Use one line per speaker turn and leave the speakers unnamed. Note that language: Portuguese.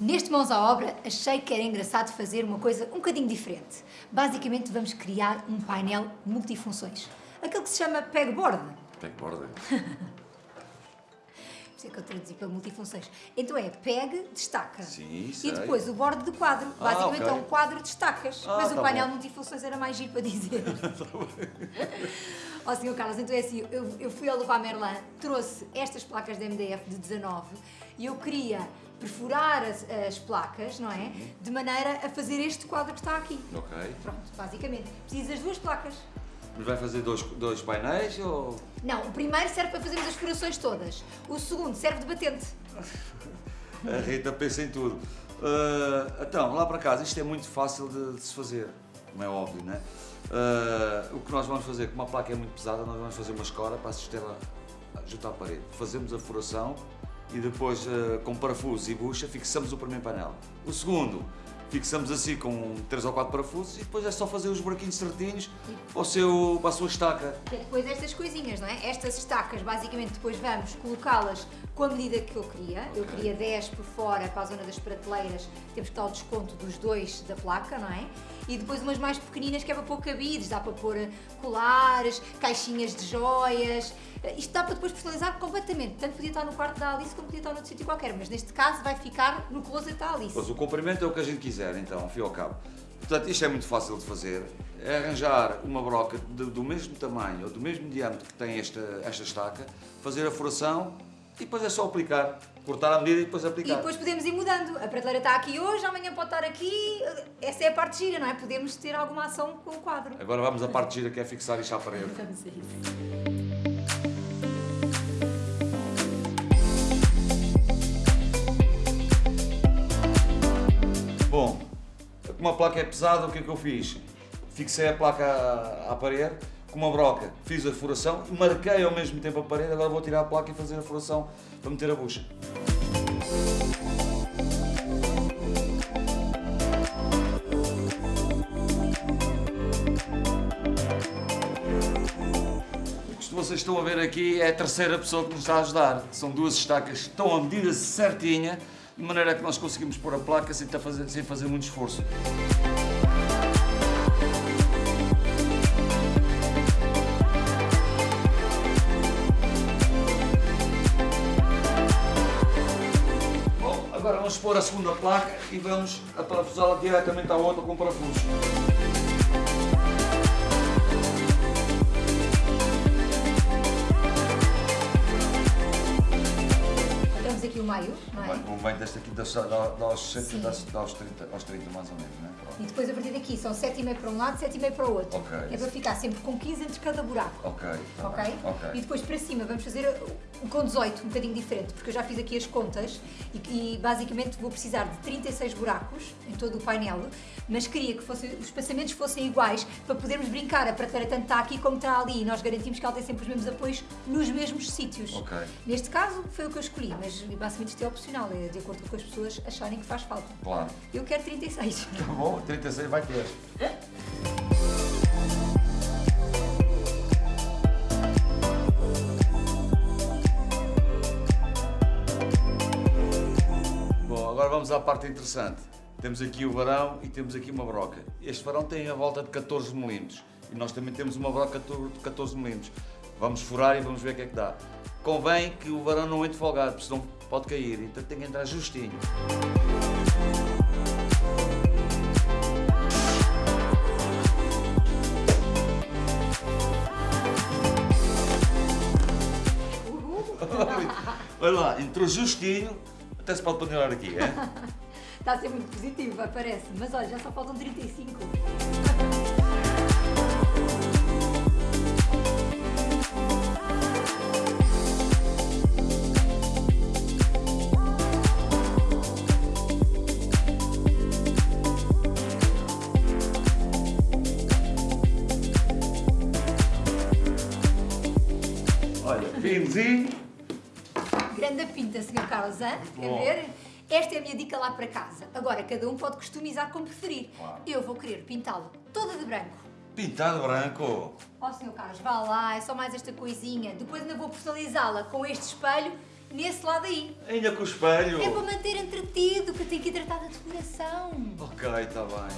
Neste Mãos à Obra, achei que era engraçado fazer uma coisa um bocadinho diferente. Basicamente, vamos criar um painel multifunções. Aquele que se chama pegboard.
Pegboard.
Por isso é que eu traduzi para multifunções. Então é peg, destaca.
Sim,
E
sei.
depois o bordo de quadro.
Ah,
Basicamente
ok.
é um quadro de estacas.
Ah,
Mas o
tá
painel
bom.
multifunções era mais giro para dizer. Ó senhor Carlos, então é assim, eu, eu fui ao Leroy Merlin, trouxe estas placas de MDF de 19 e eu queria perfurar as, as placas, não é? De maneira a fazer este quadro que está aqui.
Ok.
Pronto, basicamente. Preciso das duas placas.
Mas vai fazer dois, dois painéis ou...
Não, o primeiro serve para fazermos as furações todas. O segundo serve de batente.
A Rita pensa em tudo. Ah, então, lá para casa, isto é muito fácil de, de se fazer, como é óbvio, não é? Ah, o que nós vamos fazer, como a placa é muito pesada, nós vamos fazer uma escora para assistir junto à parede. Fazemos a furação e depois, ah, com parafusos e bucha, fixamos o primeiro painel. O segundo, fixamos assim com três ou quatro parafusos e depois é só fazer os buraquinhos certinhos para, o seu, para a sua estaca.
Que é depois estas coisinhas, não é? Estas estacas, basicamente, depois vamos colocá-las com a medida que eu queria. Eu
Ok.
queria 10 por fora para a zona das prateleiras, temos que dar o desconto dos dois da placa, não é? E depois umas mais pequeninas que é para pôr cabides, dá para pôr eh, colares, caixinhas de joias. Eh, Isto dá para depois personalizar completamente. Tanto podia estar no quarto da Alice como podia estar noutro sítio qualquer, mas neste caso vai ficar no closet da Alice.
Pois o comprimento é o que a gente quiser, então, e ao cabo. Portanto, isto é muito fácil de fazer. É arranjar uma broca de- do mesmo tamanho ou do mesmo diâmetro que tem esta, esta estaca, fazer a furação e depois é só aplicar. Cortar a medida e depois
E
aplicar.
depois podemos ir mudando. A prateleira está aqui hoje, amanhã pode estar aqui. Essa é a parte gira, não é? Podemos ter alguma ação com o quadro.
Agora vamos à parte gira que é fixar isto à parede.
Vamos a isso.
Bom, como a placa é pesada, o que é que eu fiz? Fixei a placa à, à parede com uma broca, fiz a furação marquei ao mesmo tempo a parede. Agora vou tirar a placa e fazer a furação para meter a bucha. Isto vocês estão a ver aqui é a terceira pessoa que nos está a ajudar. São duas estacas que estão a medida certinha, de maneira que nós conseguimos pôr a placa sem, fazer, sem fazer muito esforço. Agora vamos pôr a segunda placa e vamos aparafusá-la diretamente à outra com parafusos.
Meio, não é?
Bem, bem desta aqui dá, aos,
Sim.
70, dá, dá aos, 30, aos 30 mais ou menos, não é? Pronto.
E depois a partir daqui são 7,5 para um lado, 7,5 para o outro.
Ok.
É para ficar sempre com 15 entre cada buraco.
Ok, tá
Ok?
bem, ok.
E depois para cima vamos fazer o com 18, um bocadinho diferente, porque eu já fiz aqui as contas e, e basicamente vou precisar de 36 buracos em todo o painel, mas queria que fosse- os espaçamentos fossem iguais para podermos brincar. A prateleira tanto está aqui como está ali e nós garantimos que ela tem sempre os mesmos apoios nos mesmos sítios. Neste caso foi o que eu escolhi, mas basicamente isto é opcional, é de acordo com o que as pessoas acharem que faz falta.
Claro.
Eu quero 36.
Tá bom, 36 vai ter. Bom, agora vamos à parte interessante. Temos aqui o varão e temos aqui uma broca. Este varão tem a volta de 14 mm e nós também temos uma broca de 14 mm. Vamos furar e vamos ver o que é que dá. Convém que o varão não entre folgado, porque senão pode cair, então tem que entrar justinho. Olha lá, entrou justinho, até se pode pendurar aqui, é?
Está a ser muito positivo, parece. Mas olha, já só faltam 35.
Pinzinho.
Grande pinta, Sr. Carlos, hã? Quer ver? Esta é a minha dica lá para casa. Agora, cada um pode customizar como preferir.
Claro.
Eu vou querer pintá-lo toda de branco.
Pintado branco.
Ó, Sr. Carlos, vá lá, é só mais esta coisinha. Depois ainda vou personalizá-la com este espelho nesse lado aí.
Ainda com o espelho.
É para manter entretido, que tem que hidratar a decoração.
Ok, está bem.